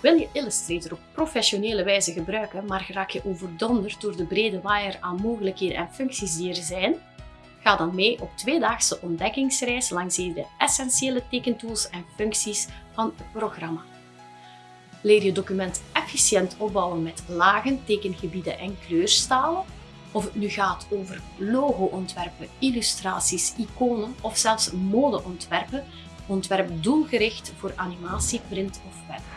Wil je Illustrator op professionele wijze gebruiken, maar raak je overdonderd door de brede waaier aan mogelijkheden en functies die er zijn? Ga dan mee op tweedaagse ontdekkingsreis langs de essentiële tekentools en functies van het programma. Leer je document efficiënt opbouwen met lagen, tekengebieden en kleurstalen. Of het nu gaat over logoontwerpen, illustraties, iconen of zelfs modeontwerpen, ontwerp doelgericht voor animatie, print of web.